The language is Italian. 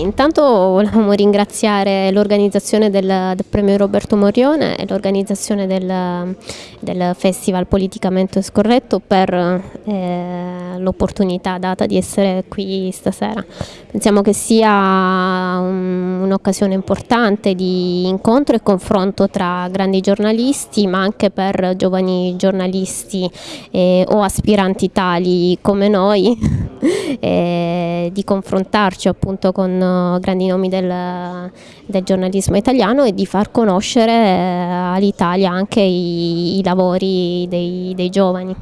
Intanto volevamo ringraziare l'organizzazione del, del, premio Roberto Morione e l'organizzazione del, del, Festival Politicamente Scorretto per eh, l'opportunità data di essere qui stasera. Pensiamo che sia un'occasione importante di incontro e confronto tra grandi giornalisti ma anche per giovani giornalisti eh, o aspiranti tali come noi eh, di confrontarci appunto con grandi nomi del, del giornalismo italiano e di far conoscere eh, all'Italia anche i, i lavori dei, dei giovani.